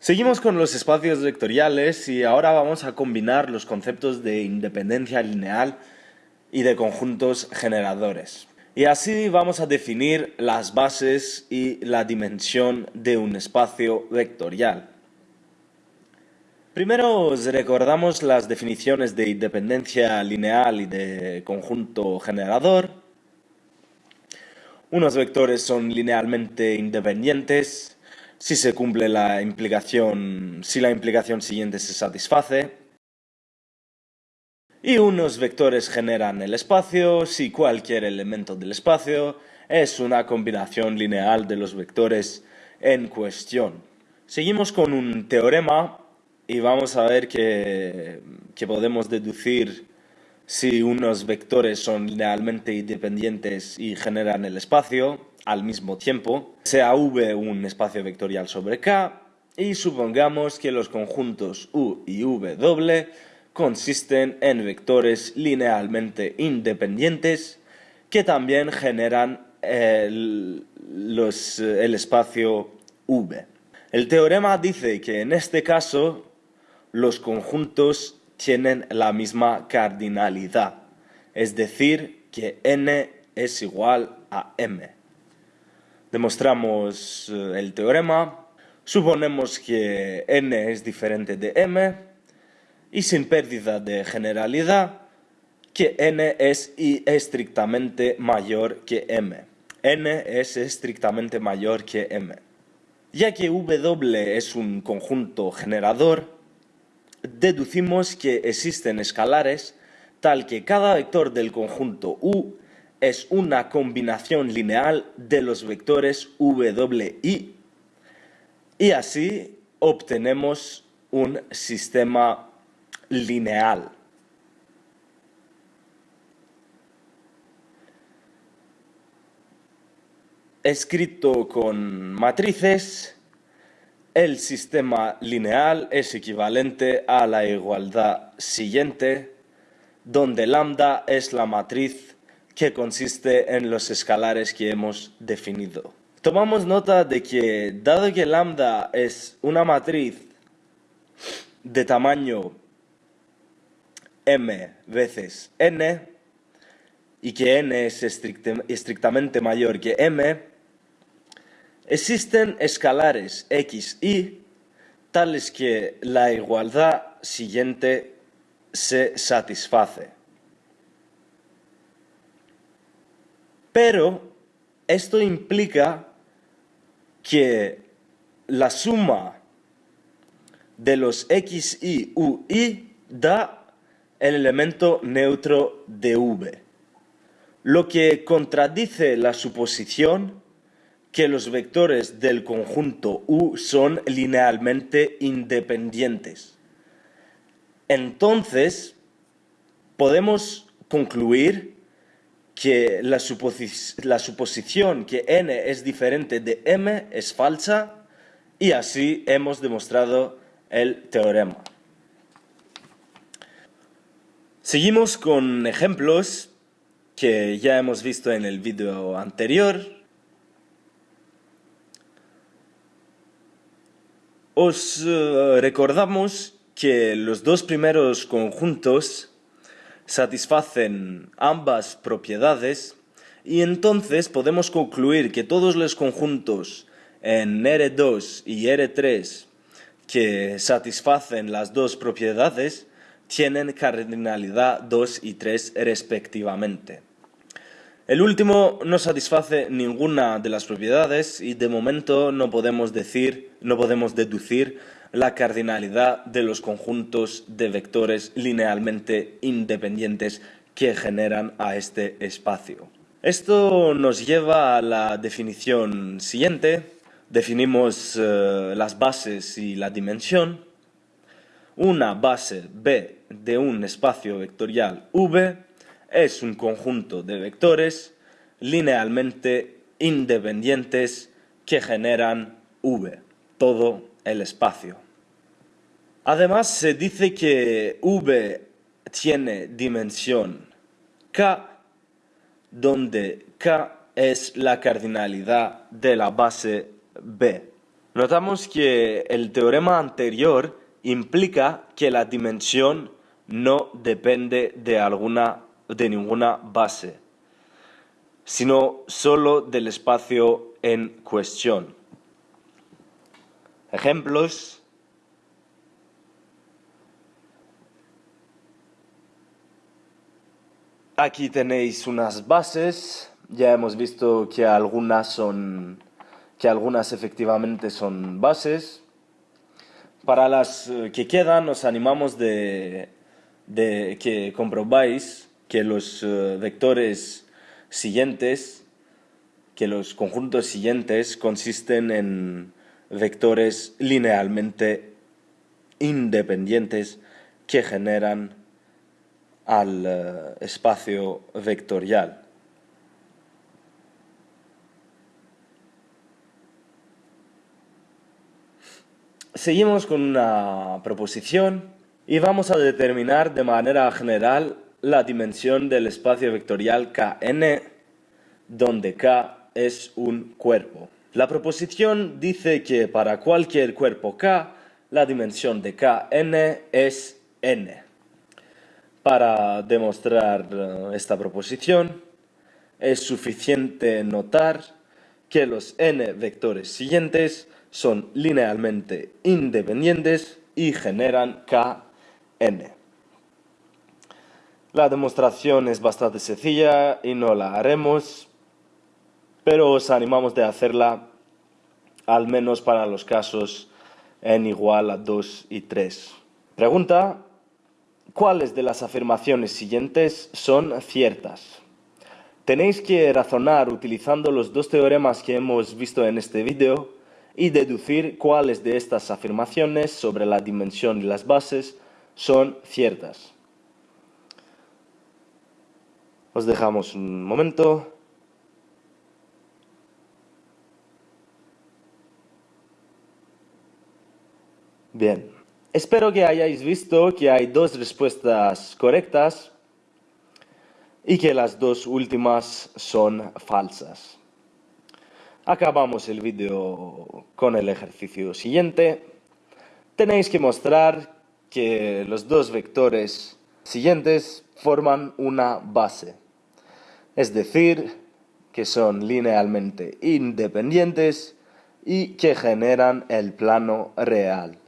Seguimos con los espacios vectoriales y ahora vamos a combinar los conceptos de independencia lineal y de conjuntos generadores. Y así vamos a definir las bases y la dimensión de un espacio vectorial. Primero os recordamos las definiciones de independencia lineal y de conjunto generador. Unos vectores son linealmente independientes si se cumple la implicación, si la implicación siguiente se satisface. Y unos vectores generan el espacio si cualquier elemento del espacio es una combinación lineal de los vectores en cuestión. Seguimos con un teorema y vamos a ver que, podemos deducir si unos vectores son linealmente independientes y generan el espacio al mismo tiempo, sea V un espacio vectorial sobre K, y supongamos que los conjuntos U y doble consisten en vectores linealmente independientes que también generan el, el espacio V. El teorema dice que en este caso los conjuntos tienen la misma cardinalidad, es decir, que n es igual a m. Demostramos eh, el teorema, suponemos que n es diferente de m y sin pérdida de generalidad que n es estrictamente mayor que m. n es estrictamente mayor que m. Ya que W es un conjunto generador, deducimos que existen escalares tal que cada vector del conjunto U es una combinación lineal de los vectores W y y así obtenemos un sistema lineal. Escrito con matrices, el sistema lineal es equivalente a la igualdad siguiente, donde lambda es la matriz que consiste en los escalares que hemos definido. Tomamos nota de que, dado que lambda es una matriz de tamaño m veces n, y que n es estrictamente mayor que m, Existen escalares x, y tales que la igualdad siguiente se satisface. Pero esto implica que la suma de los x, y, u, y da el elemento neutro de v, lo que contradice la suposición que los vectores del conjunto U son linealmente independientes. Entonces, podemos concluir que la, suposición que n es diferente de m es falsa y así hemos demostrado el teorema. Seguimos con ejemplos que ya hemos visto en el vídeo anterior Os eh, recordamos que los dos primeros conjuntos satisfacen ambas propiedades y entonces podemos concluir que todos los conjuntos en R2 y R3 que satisfacen las dos propiedades tienen cardinalidad 2 y 3 respectivamente. El último no satisface ninguna de las propiedades y de momento no podemos decir, no podemos deducir la cardinalidad de los conjuntos de vectores linealmente independientes que generan a este espacio. Esto nos lleva a la definición siguiente. Definimos eh, las bases y la dimensión. Una base B de un espacio vectorial V es un conjunto de vectores linealmente independientes que generan V, todo el espacio. Además, se dice que V tiene dimensión K, donde K es la cardinalidad de la base B. Notamos que el teorema anterior implica que la dimensión no depende de, alguna, de ninguna base, sino solo del espacio en cuestión. Ejemplos. Aquí tenéis unas bases. Ya hemos visto que algunas son que algunas efectivamente son bases. Para las eh, que quedan, os animamos de, que comprobáis que los eh, vectores siguientes, que los conjuntos siguientes consisten en vectores linealmente independientes que generan al eh, espacio vectorial. Seguimos con una proposición y vamos a determinar de manera general la dimensión del espacio vectorial Kn, donde K es un cuerpo. La proposición dice que para cualquier cuerpo K, la dimensión de Kn es n. Para demostrar eh, esta proposición, es suficiente notar que los n vectores siguientes son linealmente independientes y generan Kn. La demostración es bastante sencilla y no la haremos, pero os animamos de hacerla al menos para los casos n igual a 2 y 3. Pregunta, ¿cuáles de las afirmaciones siguientes son ciertas? Tenéis que razonar utilizando los dos teoremas que hemos visto en este vídeo y deducir cuáles de estas afirmaciones sobre la dimensión y las bases son ciertas. Os dejamos un momento. Bien, espero que hayáis visto que hay dos respuestas correctas y que las dos últimas son falsas. Acabamos el vídeo con el ejercicio siguiente. Tenéis que mostrar que los dos vectores siguientes forman una base, es decir, que son linealmente independientes y que generan el plano real.